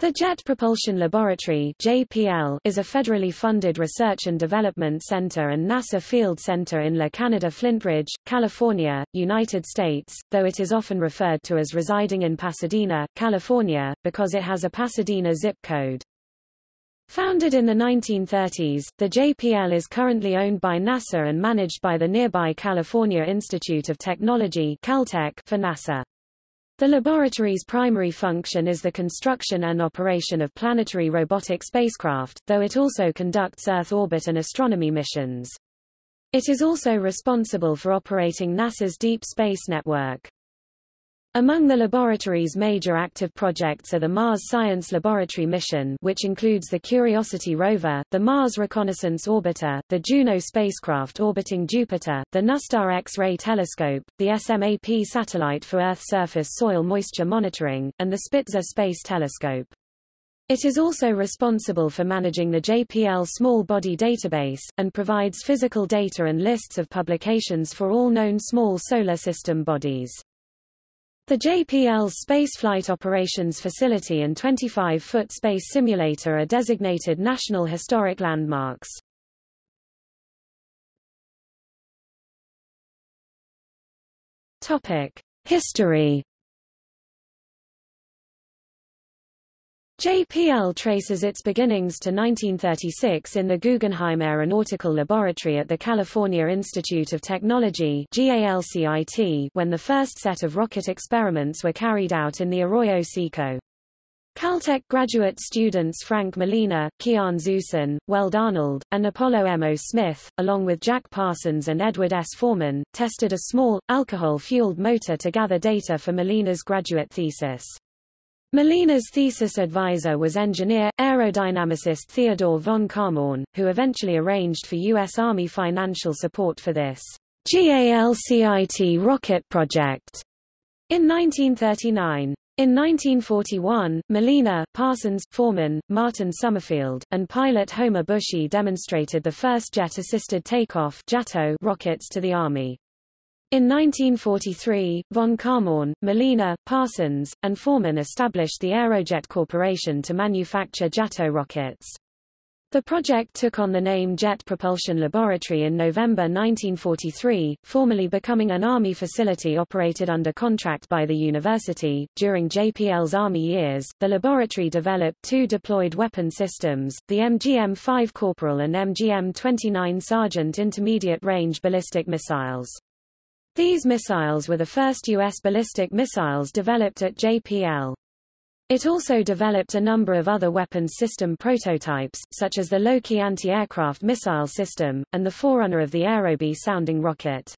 The Jet Propulsion Laboratory JPL is a federally funded research and development center and NASA Field Center in La Canada Flintridge, California, United States, though it is often referred to as residing in Pasadena, California, because it has a Pasadena zip code. Founded in the 1930s, the JPL is currently owned by NASA and managed by the nearby California Institute of Technology Caltech for NASA. The laboratory's primary function is the construction and operation of planetary robotic spacecraft, though it also conducts Earth orbit and astronomy missions. It is also responsible for operating NASA's Deep Space Network. Among the laboratory's major active projects are the Mars Science Laboratory mission which includes the Curiosity rover, the Mars Reconnaissance Orbiter, the Juno spacecraft orbiting Jupiter, the NuSTAR X-ray telescope, the SMAP satellite for Earth surface soil moisture monitoring, and the Spitzer Space Telescope. It is also responsible for managing the JPL Small Body Database, and provides physical data and lists of publications for all known small solar system bodies. The JPL's Spaceflight Operations Facility and 25-foot space simulator are designated National Historic Landmarks. Topic: History JPL traces its beginnings to 1936 in the Guggenheim Aeronautical Laboratory at the California Institute of Technology when the first set of rocket experiments were carried out in the Arroyo Seco. Caltech graduate students Frank Malina, Qian Xuesen, Weld Arnold, and Apollo M. O. Smith, along with Jack Parsons and Edward S. Forman, tested a small, alcohol-fueled motor to gather data for Malina's graduate thesis. Malina's thesis advisor was engineer, aerodynamicist Theodore von Kármán, who eventually arranged for U.S. Army financial support for this GALCIT rocket project in 1939. In 1941, Molina, Parsons, Forman, Martin Summerfield, and pilot Homer Boushey demonstrated the first jet-assisted takeoff rockets to the Army. In 1943, von Kármán, Malina, Parsons, and Forman established the Aerojet Corporation to manufacture JATO rockets. The project took on the name Jet Propulsion Laboratory in November 1943, formally becoming an Army facility operated under contract by the university. During JPL's Army years, the laboratory developed two deployed weapon systems, the MGM 5 Corporal and MGM 29 Sergeant intermediate range ballistic missiles. These missiles were the first U.S. ballistic missiles developed at JPL. It also developed a number of other weapons system prototypes, such as the Loki anti-aircraft missile system, and the forerunner of the Aerobee sounding rocket.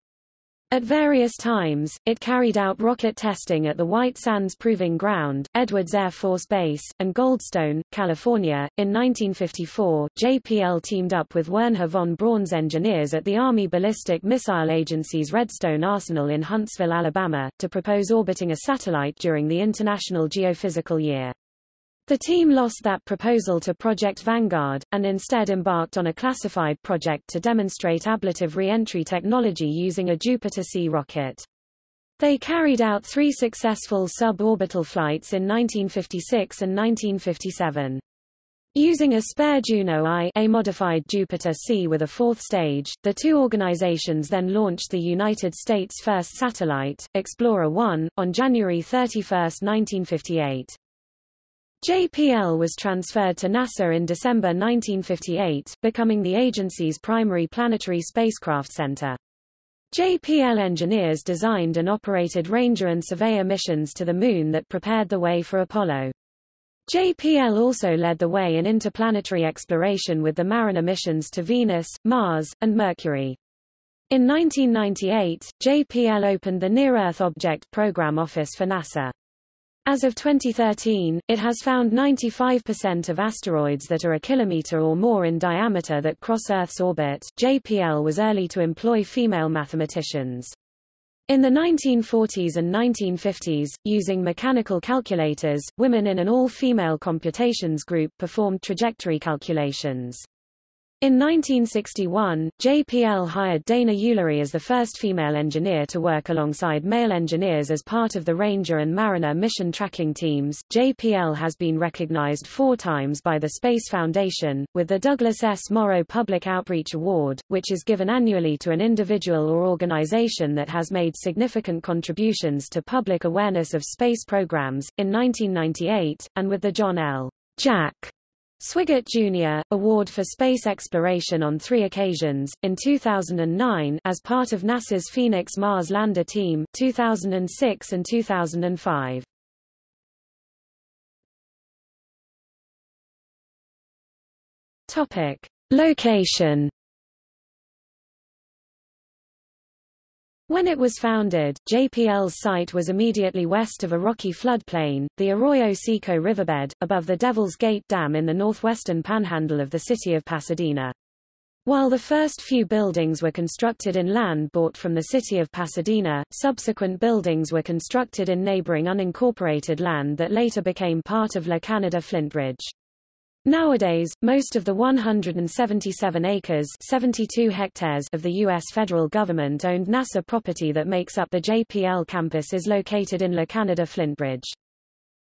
At various times, it carried out rocket testing at the White Sands Proving Ground, Edwards Air Force Base, and Goldstone, California. In 1954, JPL teamed up with Wernher von Braun's engineers at the Army Ballistic Missile Agency's Redstone Arsenal in Huntsville, Alabama, to propose orbiting a satellite during the International Geophysical Year. The team lost that proposal to Project Vanguard, and instead embarked on a classified project to demonstrate ablative re-entry technology using a Jupiter-C rocket. They carried out three successful suborbital flights in 1956 and 1957. Using a spare Juno I a modified Jupiter-C with a fourth stage, the two organizations then launched the United States' first satellite, Explorer 1, on January 31, 1958. JPL was transferred to NASA in December 1958, becoming the agency's primary planetary spacecraft center. JPL engineers designed and operated Ranger and Surveyor missions to the Moon that prepared the way for Apollo. JPL also led the way in interplanetary exploration with the Mariner missions to Venus, Mars, and Mercury. In 1998, JPL opened the Near-Earth Object Program Office for NASA. As of 2013, it has found 95% of asteroids that are a kilometer or more in diameter that cross Earth's orbit. JPL was early to employ female mathematicians. In the 1940s and 1950s, using mechanical calculators, women in an all-female computations group performed trajectory calculations. In 1961, JPL hired Dana Ulery as the first female engineer to work alongside male engineers as part of the Ranger and Mariner mission tracking teams. JPL has been recognized four times by the Space Foundation, with the Douglas S. Morrow Public Outreach Award, which is given annually to an individual or organization that has made significant contributions to public awareness of space programs, in 1998, and with the John L. Jack Swigert Jr. Award for Space Exploration on three occasions, in 2009 as part of NASA's Phoenix Mars Lander Team 2006 and 2005. Topic. Location When it was founded, JPL's site was immediately west of a rocky floodplain, the Arroyo Seco riverbed, above the Devil's Gate Dam in the northwestern panhandle of the city of Pasadena. While the first few buildings were constructed in land bought from the city of Pasadena, subsequent buildings were constructed in neighboring unincorporated land that later became part of La Canada Flintridge. Nowadays, most of the 177 acres 72 hectares of the U.S. federal government-owned NASA property that makes up the JPL campus is located in La Canada Flintridge.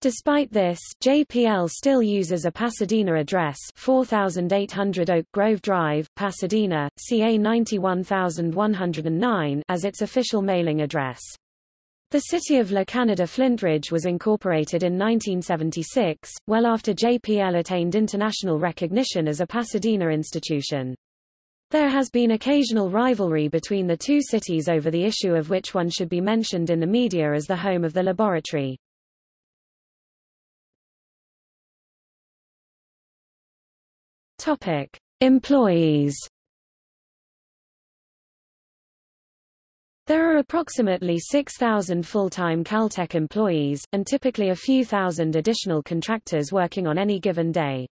Despite this, JPL still uses a Pasadena address 4800 Oak Grove Drive, Pasadena, CA 91109 as its official mailing address. The city of La Canada Flintridge was incorporated in 1976, well after JPL attained international recognition as a Pasadena institution. There has been occasional rivalry between the two cities over the issue of which one should be mentioned in the media as the home of the laboratory. Topic: Employees There are approximately 6,000 full-time Caltech employees, and typically a few thousand additional contractors working on any given day.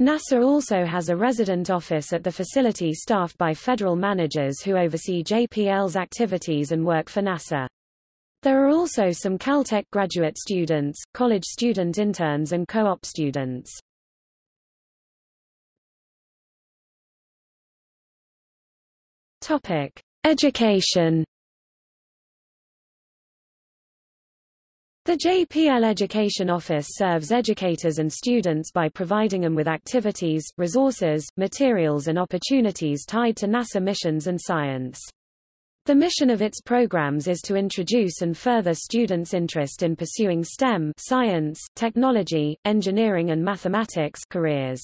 NASA also has a resident office at the facility staffed by federal managers who oversee JPL's activities and work for NASA. There are also some Caltech graduate students, college student interns and co-op students. Topic: Education The JPL Education Office serves educators and students by providing them with activities, resources, materials and opportunities tied to NASA missions and science. The mission of its programs is to introduce and further students' interest in pursuing STEM science, technology, engineering and mathematics careers.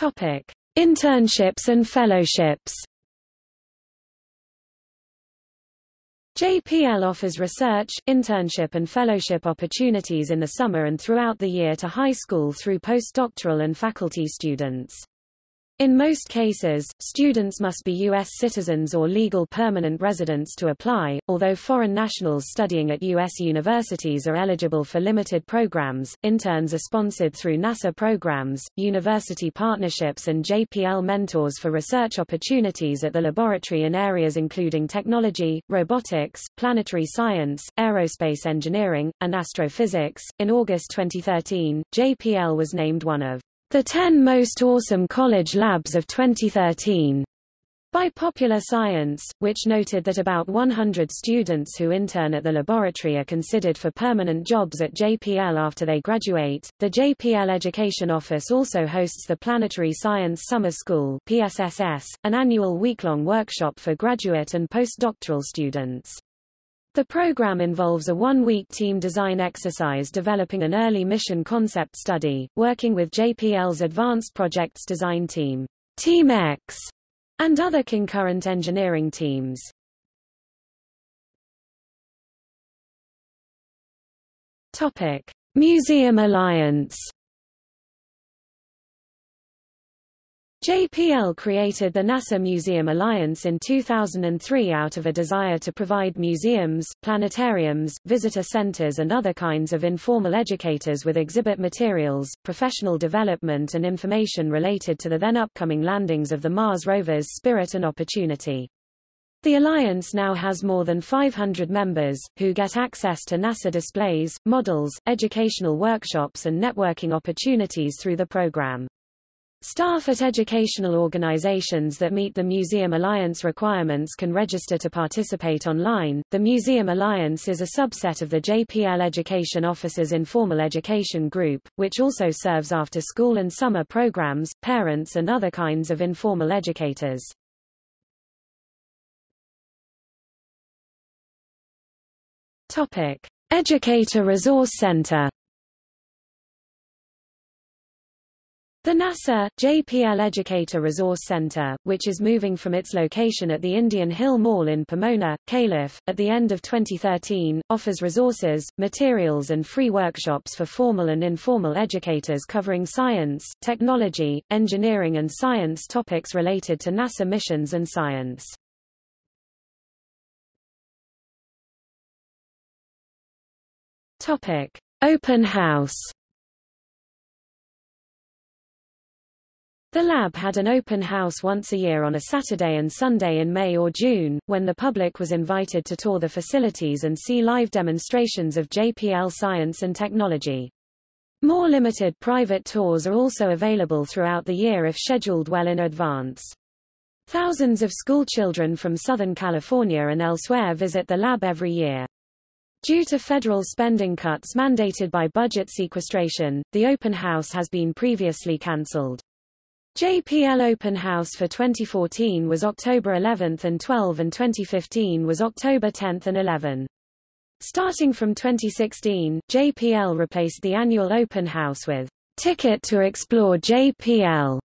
Topic: Internships and fellowships. JPL offers research, internship and fellowship opportunities in the summer and throughout the year to high school through postdoctoral and faculty students. In most cases, students must be U.S. citizens or legal permanent residents to apply, although foreign nationals studying at U.S. universities are eligible for limited programs. Interns are sponsored through NASA programs, university partnerships and JPL mentors for research opportunities at the laboratory in areas including technology, robotics, planetary science, aerospace engineering, and astrophysics. In August 2013, JPL was named one of the 10 Most Awesome College Labs of 2013 by Popular Science, which noted that about 100 students who intern at the laboratory are considered for permanent jobs at JPL after they graduate. The JPL Education Office also hosts the Planetary Science Summer School (PSSS), an annual week-long workshop for graduate and postdoctoral students. The program involves a one-week team design exercise developing an early mission concept study, working with JPL's Advanced Projects Design Team, Team X, and other concurrent engineering teams. Topic: Museum Alliance JPL created the NASA Museum Alliance in 2003 out of a desire to provide museums, planetariums, visitor centers and other kinds of informal educators with exhibit materials, professional development and information related to the then upcoming landings of the Mars rovers Spirit and Opportunity. The alliance now has more than 500 members, who get access to NASA displays, models, educational workshops and networking opportunities through the program. Staff at educational organizations that meet the Museum Alliance requirements can register to participate online. The Museum Alliance is a subset of the JPL Education Officers Informal Education Group, which also serves after school and summer programs, parents and other kinds of informal educators. Topic: Educator Resource Center The NASA, JPL Educator Resource Center, which is moving from its location at the Indian Hill Mall in Pomona, Calif., at the end of 2013, offers resources, materials and free workshops for formal and informal educators covering science, technology, engineering and science topics related to NASA missions and science. Topic. Open House The lab had an open house once a year on a Saturday and Sunday in May or June, when the public was invited to tour the facilities and see live demonstrations of JPL science and technology. More limited private tours are also available throughout the year if scheduled well in advance. Thousands of school children from Southern California and elsewhere visit the lab every year. Due to federal spending cuts mandated by budget sequestration, the open house has been previously cancelled. JPL Open House for 2014 was October 11 and 12 and 2015 was October 10 and 11. Starting from 2016, JPL replaced the annual Open House with Ticket to Explore JPL,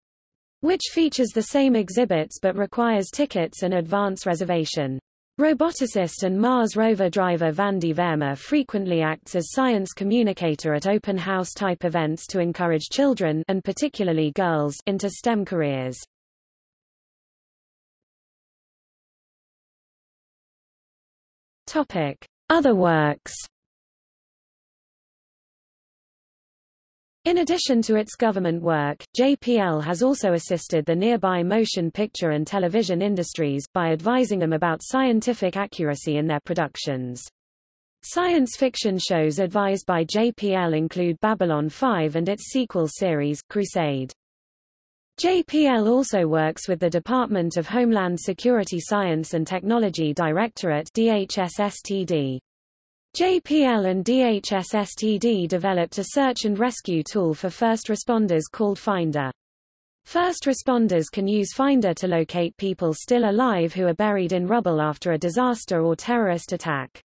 which features the same exhibits but requires tickets and advance reservation. Roboticist and Mars rover driver Vandi Verma frequently acts as science communicator at open house type events to encourage children and particularly girls into STEM careers. Topic: Other works In addition to its government work, JPL has also assisted the nearby motion picture and television industries, by advising them about scientific accuracy in their productions. Science fiction shows advised by JPL include Babylon 5 and its sequel series, Crusade. JPL also works with the Department of Homeland Security Science and Technology Directorate DHS-STD. JPL and DHS-STD developed a search and rescue tool for first responders called Finder. First responders can use Finder to locate people still alive who are buried in rubble after a disaster or terrorist attack.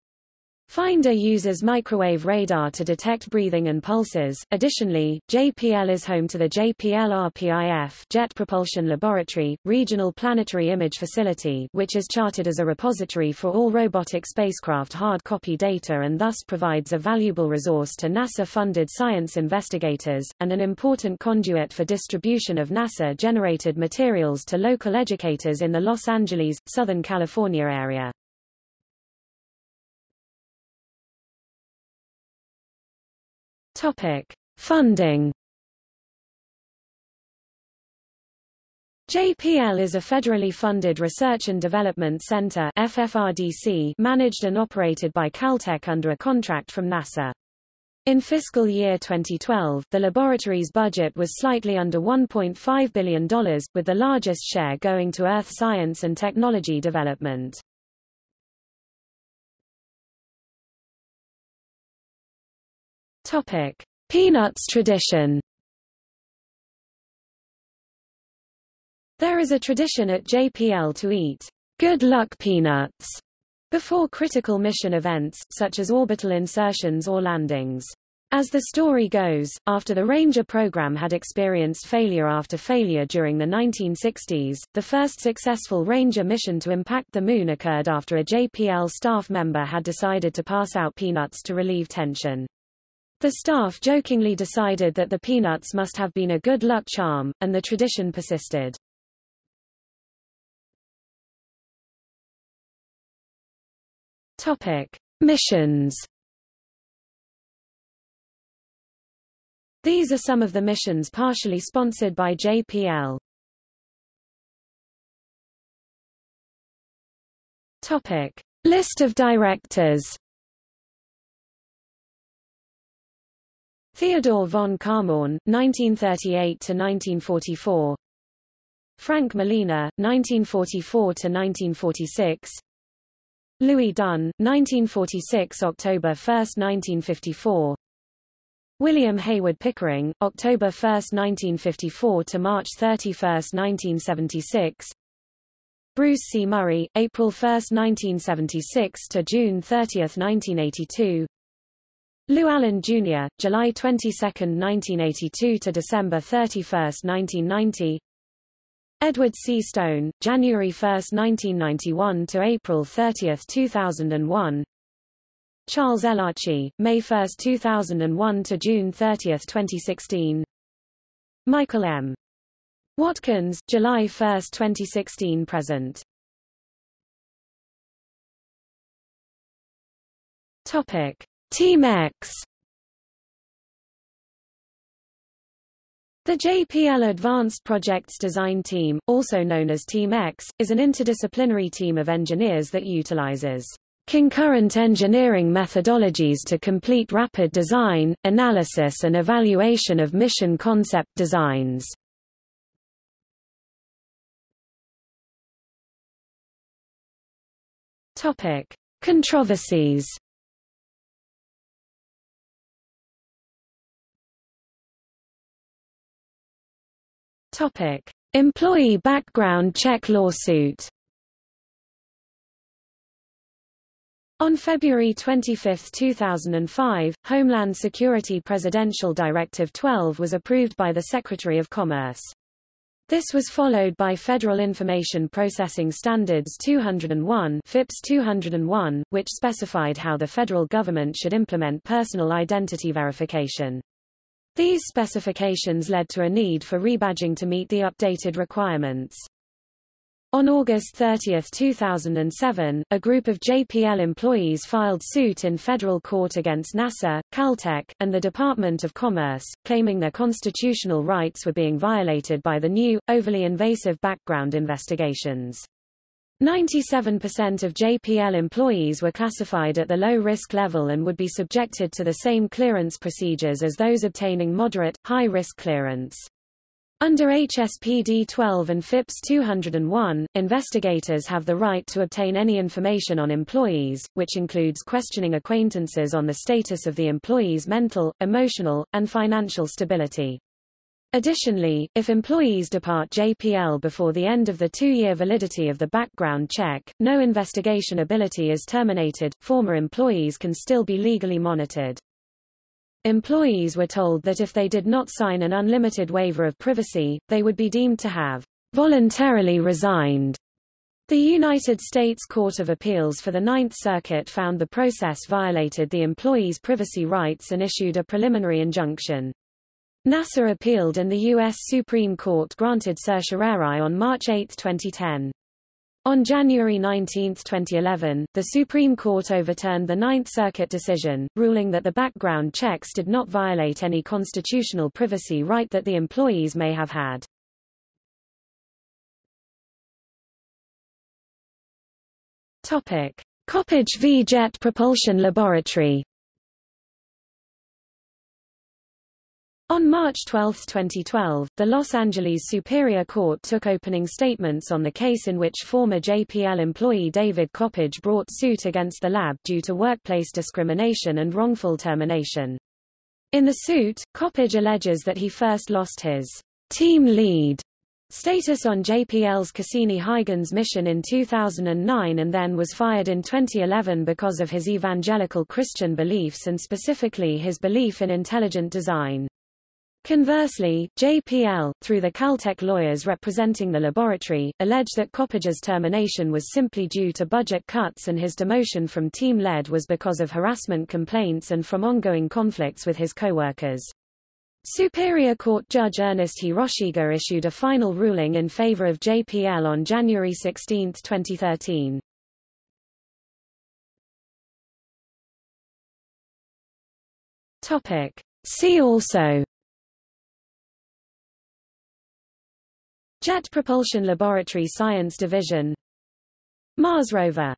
Finder uses microwave radar to detect breathing and pulses. Additionally, JPL is home to the JPL RPIF Jet Propulsion Laboratory, Regional Planetary Image Facility which is charted as a repository for all robotic spacecraft hard copy data and thus provides a valuable resource to NASA-funded science investigators, and an important conduit for distribution of NASA-generated materials to local educators in the Los Angeles, Southern California area. Topic: Funding. JPL is a federally funded research and development center FFRDC managed and operated by Caltech under a contract from NASA. In fiscal year 2012, the laboratory's budget was slightly under $1.5 billion, with the largest share going to earth science and technology development. Topic: Peanuts tradition. There is a tradition at JPL to eat good luck peanuts before critical mission events, such as orbital insertions or landings. As the story goes, after the Ranger program had experienced failure after failure during the 1960s, the first successful Ranger mission to impact the Moon occurred after a JPL staff member had decided to pass out peanuts to relieve tension. The staff jokingly decided that the peanuts must have been a good luck charm, and the tradition persisted. Topic: Missions. These are some of the missions partially sponsored by JPL. Topic. List of directors Theodore von Kármán, 1938–1944 Frank Malina, 1944–1946 Louis Dunn, 1946 October 1, 1954 William Hayward Pickering, October 1, 1954 to March 31, 1976 Bruce C. Murray, April 1, 1976 to June 30, 1982 Lew Allen Jr., July 22, 1982 to December 31, 1990 Edward C. Stone, January 1, 1991 to April 30, 2001 Charles L. Elachi, May 1, 2001 to June 30, 2016 Michael M. Watkins, July 1, 2016 present Topic Team X The JPL Advanced Projects Design Team, also known as Team X, is an interdisciplinary team of engineers that utilizes concurrent engineering methodologies to complete rapid design, analysis and evaluation of mission concept designs. Topic: Controversies Topic: Employee background check lawsuit. On February 25, 2005, Homeland Security Presidential Directive 12 was approved by the Secretary of Commerce. This was followed by Federal Information Processing Standards 201 FIPS 201, which specified how the federal government should implement personal identity verification. These specifications led to a need for rebadging to meet the updated requirements. On August 30, 2007, a group of JPL employees filed suit in federal court against NASA, Caltech, and the Department of Commerce, claiming their constitutional rights were being violated by the new, overly invasive background investigations. 97% of JPL employees were classified at the low-risk level and would be subjected to the same clearance procedures as those obtaining moderate, high-risk clearance. Under HSPD 12 and FIPS 201, investigators have the right to obtain any information on employees, which includes questioning acquaintances on the status of the employee's mental, emotional, and financial stability. Additionally, if employees depart JPL before the end of the two-year validity of the background check, no investigation ability is terminated, former employees can still be legally monitored. Employees were told that if they did not sign an unlimited waiver of privacy, they would be deemed to have voluntarily resigned. The United States Court of Appeals for the Ninth Circuit found the process violated the employees' privacy rights and issued a preliminary injunction. NASA appealed and the U.S. Supreme Court granted certiorari on March 8, 2010. On January 19, 2011, the Supreme Court overturned the Ninth Circuit decision, ruling that the background checks did not violate any constitutional privacy right that the employees may have had. Topic. Coppage v. Jet Propulsion Laboratory On March 12, 2012, the Los Angeles Superior Court took opening statements on the case in which former JPL employee David Coppage brought suit against the lab due to workplace discrimination and wrongful termination. In the suit, Coppage alleges that he first lost his team lead status on JPL's Cassini-Huygens mission in 2009 and then was fired in 2011 because of his evangelical Christian beliefs and specifically his belief in intelligent design. Conversely, JPL, through the Caltech lawyers representing the laboratory, alleged that Coppage's termination was simply due to budget cuts and his demotion from team lead was because of harassment complaints and from ongoing conflicts with his co-workers. Superior Court Judge Ernest Hiroshige issued a final ruling in favor of JPL on January 16, 2013. Topic. See also Jet Propulsion Laboratory Science Division. Mars Rover